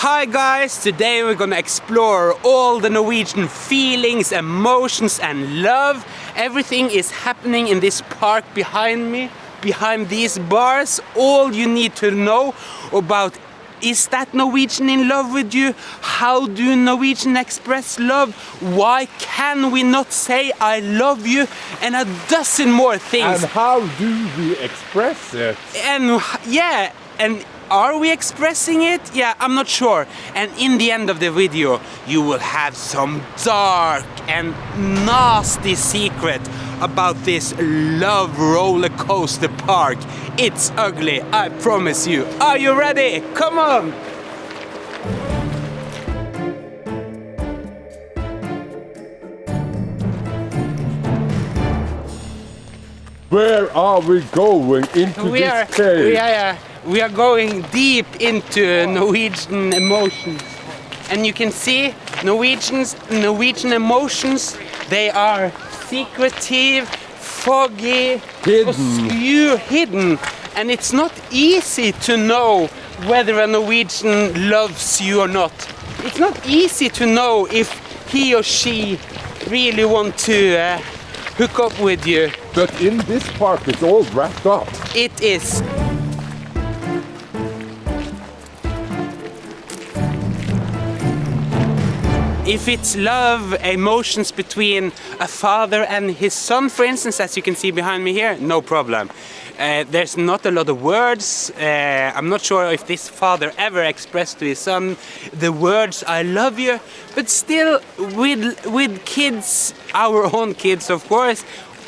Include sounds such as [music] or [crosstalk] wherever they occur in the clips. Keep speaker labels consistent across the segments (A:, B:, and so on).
A: Hi guys, today we're gonna explore all the Norwegian feelings, emotions and love. Everything is happening in this park behind me, behind these bars. All you need to know about is that Norwegian in love with you? How do Norwegian express love? Why can we not say I love you? And a dozen more things.
B: And how do we express it?
A: And yeah, and are we expressing it? Yeah, I'm not sure. And in the end of the video, you will have some dark and nasty secret about this love roller coaster park. It's ugly, I promise you. Are you ready? Come on!
B: Where are we going into
A: we
B: this
A: are,
B: cave?
A: We are, we are going deep into Norwegian emotions. And you can see Norwegians, Norwegian emotions, they are secretive, foggy,
B: Hidden.
A: obscure, hidden. And it's not easy to know whether a Norwegian loves you or not. It's not easy to know if he or she really want to uh, hook up with you.
B: But in this park it's all wrapped up.
A: It is. If it's love, emotions between a father and his son, for instance, as you can see behind me here, no problem. Uh, there's not a lot of words. Uh, I'm not sure if this father ever expressed to his son the words "I love you," but still, with with kids, our [laughs] own kids, of course,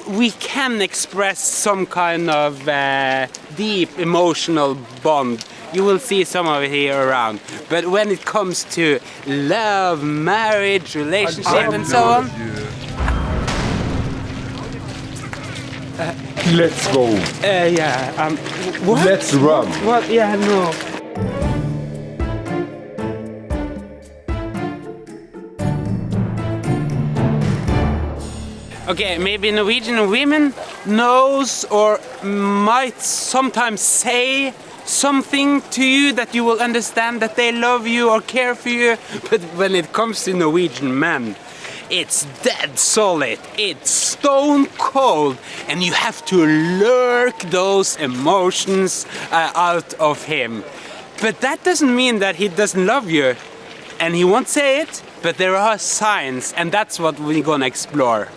A: we can express some kind of uh, deep emotional bond. You will see some of it here around. But when it comes to love, marriage, relationship, and so on,
B: Let's go.
A: uh, yeah. Um, what?
B: Let's run.
A: What? Yeah, no. Okay, maybe Norwegian women knows or might sometimes say something to you that you will understand that they love you or care for you, [laughs] but when it comes to Norwegian men, it's dead solid, it's stone cold, and you have to lurk those emotions uh, out of him. But that doesn't mean that he doesn't love you, and he won't say it, but there are signs, and that's what we're gonna explore.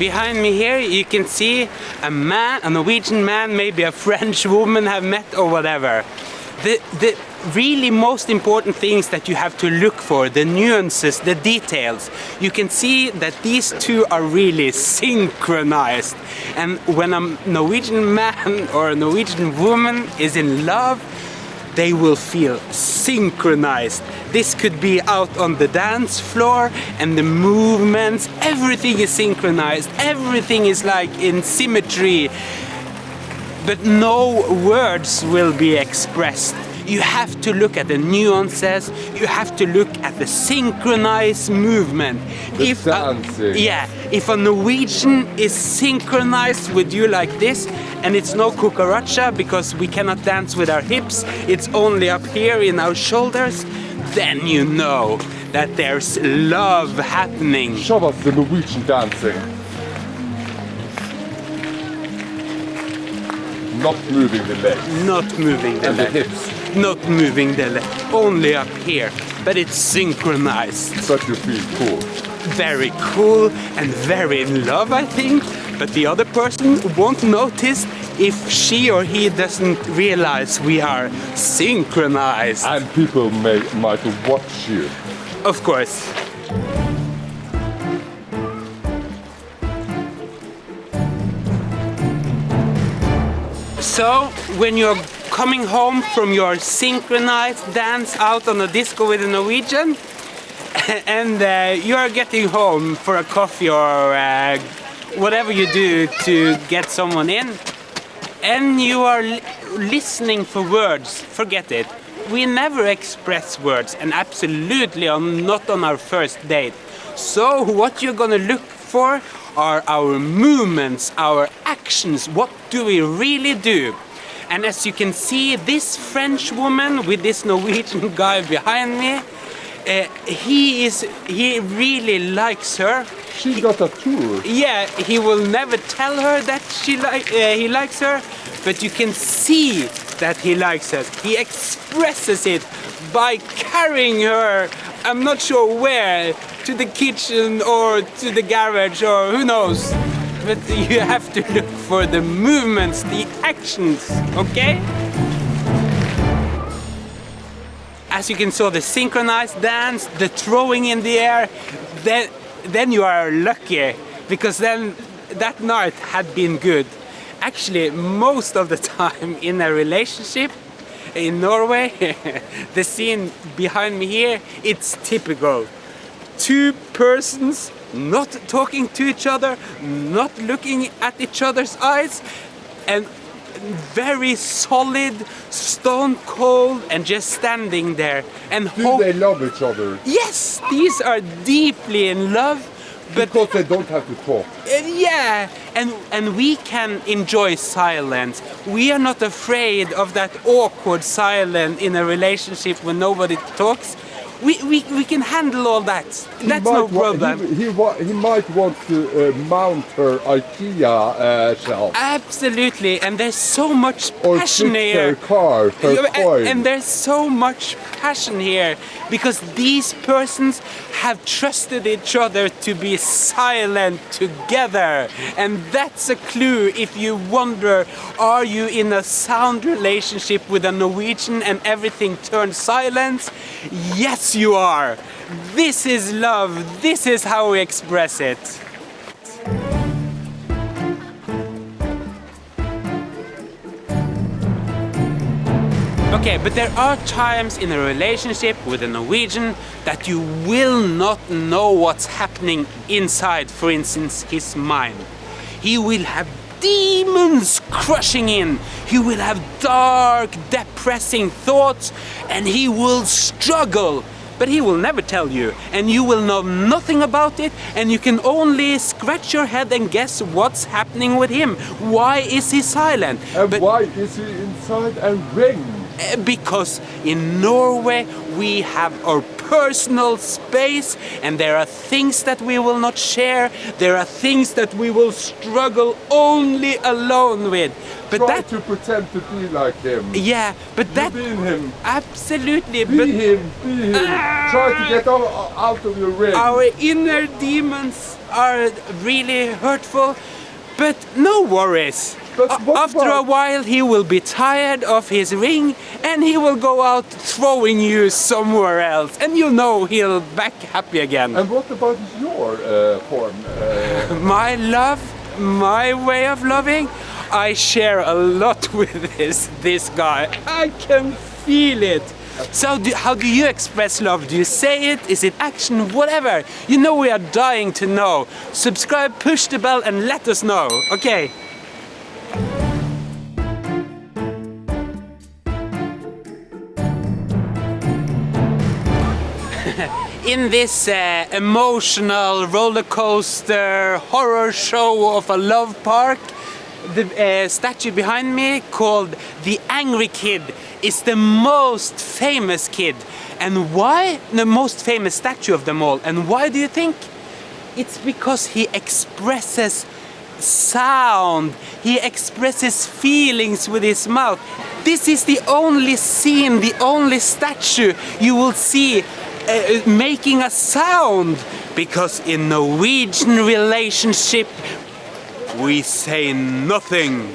A: Behind me here you can see a man, a Norwegian man, maybe a French woman have met or whatever. The, the really most important things that you have to look for, the nuances, the details. You can see that these two are really synchronized. And when a Norwegian man or a Norwegian woman is in love, they will feel synchronized. This could be out on the dance floor and the movements, everything is synchronized, everything is like in symmetry. But no words will be expressed. You have to look at the nuances, you have to look at the synchronized movement.
B: The
A: a-
B: dancing.
A: yeah, if a Norwegian is synchronized with you like this, and it's no cucaracha because we cannot dance with our hips, it's only up here in our shoulders, then you know that there's love happening.
B: Show us the Norwegian dancing. Not moving the legs
A: Not moving the
B: and the hips,
A: not moving the leg, only up here, but it's synchronized.
B: but you feel cool.
A: Very cool and very in love, I think. But the other person won't notice if she or he doesn't realize we are synchronized.
B: And people may might watch you.
A: Of course. So, when you're coming home from your synchronized dance out on a disco with a Norwegian, [laughs] and uh, you are getting home for a coffee or uh, whatever you do to get someone in, and you are li- listening for words, forget it. We never express words, and absolutely on, not on our first date. So, what you're gonna look for are our movements, our actions. What do we really do? And as you can see, this French woman with this Norwegian [laughs] guy behind me, uh, he is he really likes her.
B: She got a tour.
A: Yeah, he will never tell her that she like uh, he likes her, but you can see that he likes her. He expresses it by carrying her. I'm not sure where to the kitchen or to the garage or who knows. But you have to look for the movements, the actions, okay? As you can see, the synchronized dance, the throwing in the air, then, then you are lucky because then that night had been good. Actually, most of the time in a relationship in Norway, [laughs] the scene behind me here, it's typical. Two persons not talking to each other, not looking at each other's eyes, and very solid, stone cold, and just standing there and
B: Do they love each other?
A: Yes, these are deeply in love, but
B: Because they don't have to talk.
A: uh, yeah, and and we can enjoy silence. We are not afraid of that awkward silence in a relationship when nobody talks. We, we, we can handle all that.
B: He
A: That's no problem.
B: He, he, he might want to uh, mount her IKEA uh, shelf
A: Absolutely, and there's so much
B: or
A: passion here.
B: her car, her
A: Yeah,
B: coin.
A: and, and there's so much passion here because these persons have trusted each other to be silent together and that's a clue if you wonder are you in a sound relationship with a Norwegian and everything turns silent? yes you are this is love this is how we express it Okay, but there are times in a relationship with a Norwegian that you will not know what's happening inside, for instance, his mind. He will have demons crushing in. He will have dark, depressing thoughts and he will struggle. But he will never tell you, and you will know nothing about it, and you can only scratch your head and guess what's happening with him. Why is he silent?
B: and
A: But-
B: why is he inside a ring?
A: Uh, because in Norway we have our personal space and there are things that we will not share there are things that we will struggle only alone with but
B: Try
A: that
B: to pretend to be like him.
A: yeah but that
B: Be him.
A: absolutely
B: Be
A: but
B: him. Be him. Ah! Try to get out, out of your ring.
A: our inner demons are really hurtful but no worries
B: But
A: A-
B: what
A: after a while he will be tired of his ring and he will go out throwing you somewhere else. And you know he'll back happy again.
B: And what about your uh, form? Uh, [laughs]
A: my love my way of loving? I share a lot [laughs] with this this guy. I can feel it. So do, how do you express love? Do you say it? Is it action? Whatever. You know we are dying to know. Subscribe push the bell and let us know. Okay [laughs] in this uh, emotional roller coaster horror show of a love park, the uh, statue behind me called the Angry Kid is the most famous kid. And why? The most famous statue of them all. And why do you think? It's because he expresses sound. He expresses feelings with his mouth. This is the only scene, the only statue you will see uh, making a sound. Because in Norwegian relationship, we say nothing.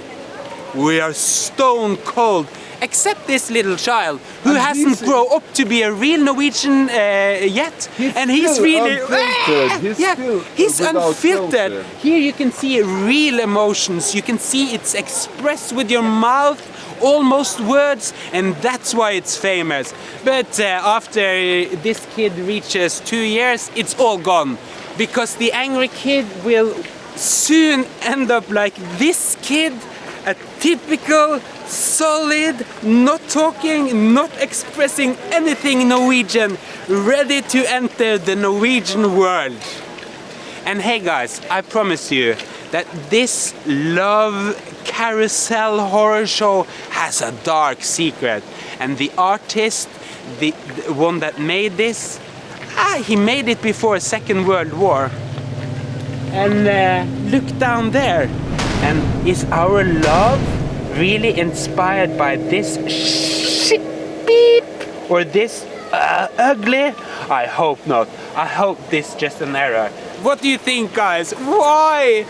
A: We are stone cold. Except this little child who
B: And
A: hasn't grown up to be a real Norwegian uh, yet, and he's really
B: unfiltered. He's
A: yeah, he's unfiltered.
B: filter.
A: Here you can see real emotions. You can see it's expressed with your mouth, almost words, and that's why it's famous. But uh, after this kid reaches two years, it's all gone because the angry kid will soon end up like this kid, a typical, solid, not talking, not expressing anything Norwegian, ready to enter the Norwegian world. And hey guys, I promise you that this love carousel horror show has a dark secret. And the artist, the, the one that made this, ah, he made it before Second World War. And uh, look down there. And is our love really inspired by this shit beep or this uh, ugly? I hope not. I hope this is just an error. What do you think, guys? Why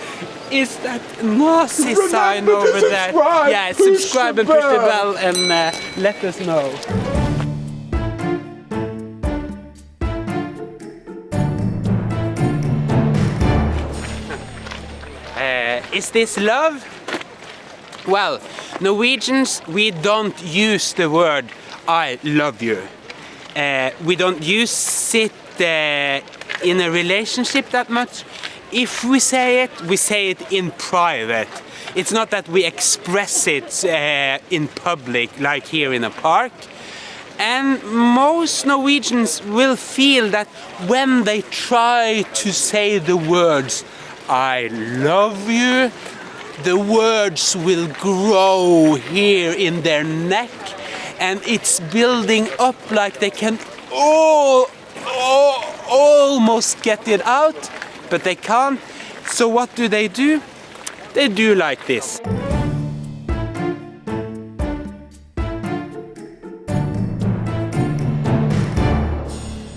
A: is that Nazi
B: Remember
A: sign over there? Yeah,
B: push
A: subscribe and push the
B: bell.
A: and uh, let us know. Uh, is this love? Well, Norwegians, we don't use the word I love you. Uh, we don't use it uh, in a relationship that much. If we say it, we say it in private. It's not that we express it uh, in public, like here in a park. And most Norwegians will feel that when they try to say the words, I love you, the words will grow here in their neck and it's building up like they can all, all, almost get it out, but they can't. So what do they do? They do like this.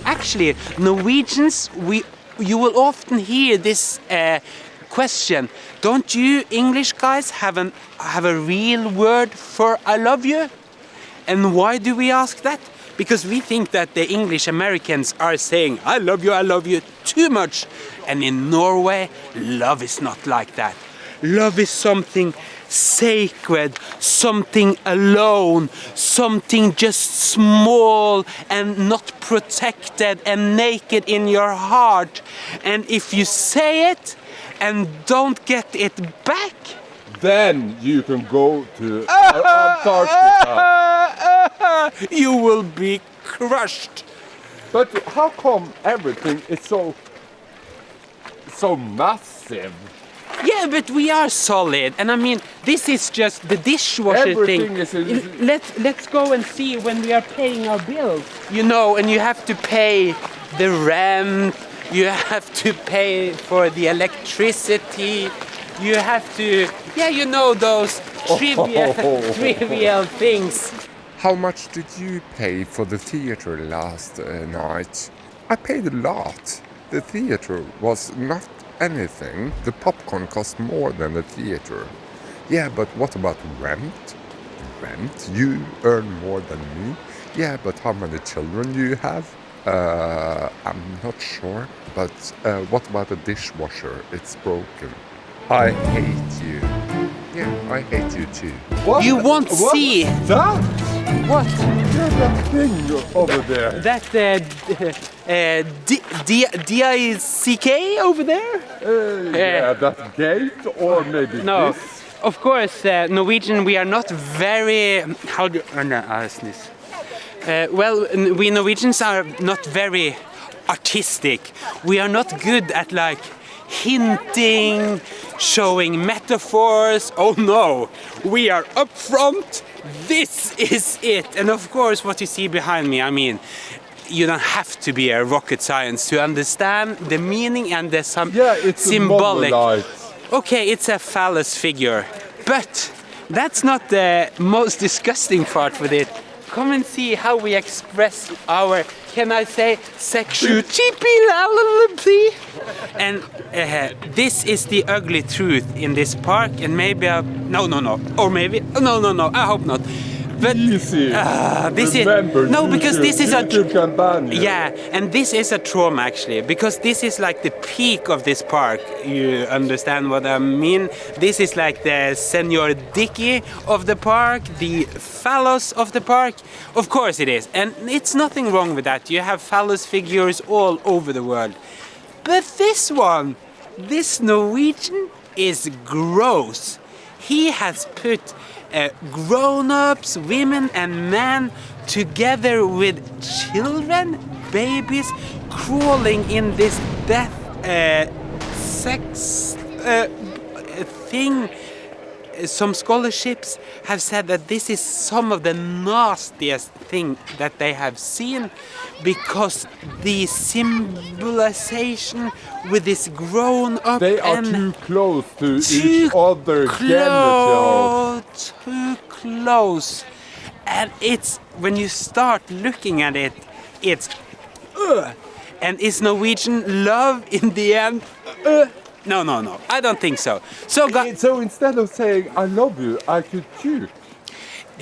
A: Actually, Norwegians, we you will often hear this uh, question. Don't you English guys have an have a real word for I love you? And why do we ask that? Because we think that the English Americans are saying I love you, I love you too much. And in Norway, love is not like that. Love is something sacred, something alone, something just small and not protected and naked in your heart. And if you say it and don't get it back,
B: Then you can go to Antarctica. [laughs]
A: you will be crushed.
B: But how come everything is so so massive?
A: Yeah, but we are solid, and I mean, this is just the dishwasher
B: Everything
A: thing.
B: is
A: Let's let's go and see when we are paying our bills. You know, and you have to pay the rent. You [laughs] have to pay for the electricity. You have to, yeah, you know those trivial, [laughs] trivial things.
C: How much did you pay for the theater last uh, night? I paid a lot. The theater was not anything. The popcorn cost more than the theater. Yeah, but what about rent? Rent? You earn more than me? Yeah, but how many children do you have? Uh, I'm not sure. But uh, what about the dishwasher? It's broken. I hate you. Yeah, I hate you too.
B: What?
A: You won't
B: What?
A: see.
B: That?
A: What?
B: There's that thing over there.
A: That uh, [laughs] uh, D- D- D-I-C-K over there?
B: Uh, yeah, that gate or maybe
A: No,
B: this.
A: of course, uh, Norwegian, we are not very. How do uh, no, uh, sneeze. Uh, well, we Norwegians are not very artistic. We are not good at like hinting, showing metaphors. Oh no, we are up front. This is it. And of course, what you see behind me, I mean, you don't have to be a rocket science to understand the meaning and the some
B: Yeah, it's
A: symbolic. Okay, it's a phallus figure, but that's not the most disgusting part with it. Come and see how we express our, can I say, sexuality? And uh, this is the ugly truth in this park, and maybe I, no, no, no, or maybe no, no, no. I hope not. But. Ah, this is- no, because
B: YouTube-
A: this is a-
B: YouTube can ban
A: yeah, and this is a trauma actually, because this is like the peak of this park. You understand what I mean? This is like the Senor Dicky of the park, the phallus of the park. Of course it is, and it's nothing wrong with that. You have phallus figures all over the world. But this one, this Norwegian, is gross. He has put uh, grown-ups, women and men together with children, babies, crawling in this death uh, sex uh, thing. Some scholarships have said that this is some of the nastiest thing that they have seen because the symbolization with this grown up
B: They are too close to each other's genitals.
A: Too close, and it's when you start looking at it, it's uh, and is Norwegian love in the end? Uh, no, no, no. I don't think so. So, guys.
B: So instead of saying I love you, I could puke.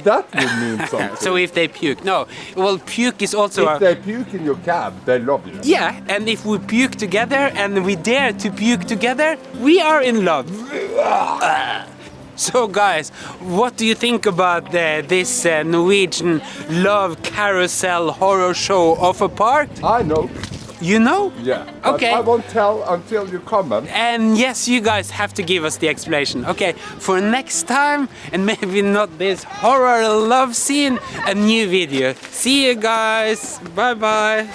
B: That would mean [laughs] something.
A: So if they puke, no. Well, puke is also
B: if they puke in your cab, they love you.
A: yeah. And if we puke together and we dare to puke together, we are in love. So, guys, what do you think about uh, this uh, Norwegian love carousel horror show of a park?
B: I know.
A: You know?
B: Yeah.
A: Okay.
B: I won't tell until you comment.
A: And yes, you guys have to give us the explanation. Okay, for next time, and maybe not this horror love scene, a new video. See you guys. Bye bye.